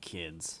kids.